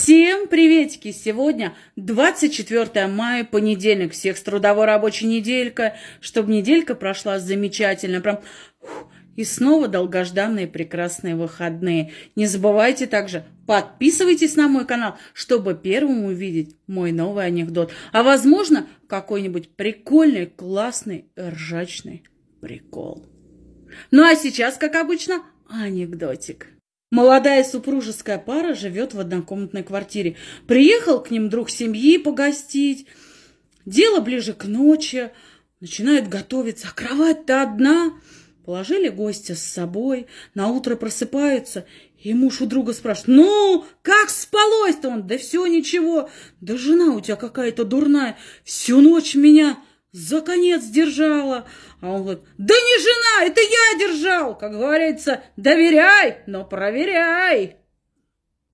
Всем приветики! Сегодня 24 мая, понедельник. Всех с трудовой рабочей неделькой. Чтобы неделька прошла замечательно. Прям... И снова долгожданные прекрасные выходные. Не забывайте также, подписывайтесь на мой канал, чтобы первым увидеть мой новый анекдот. А возможно, какой-нибудь прикольный, классный, ржачный прикол. Ну а сейчас, как обычно, анекдотик. Молодая супружеская пара живет в однокомнатной квартире. Приехал к ним друг семьи погостить. Дело ближе к ночи. Начинают готовиться. А кровать-то одна. Положили гостя с собой. На утро просыпаются. И муж у друга спрашивает, ну, как спалось-то он? Да все ничего. Да жена у тебя какая-то дурная. Всю ночь меня за конец держала. А он говорит, да не жена, это я держал. Как говорится, доверяй, но проверяй.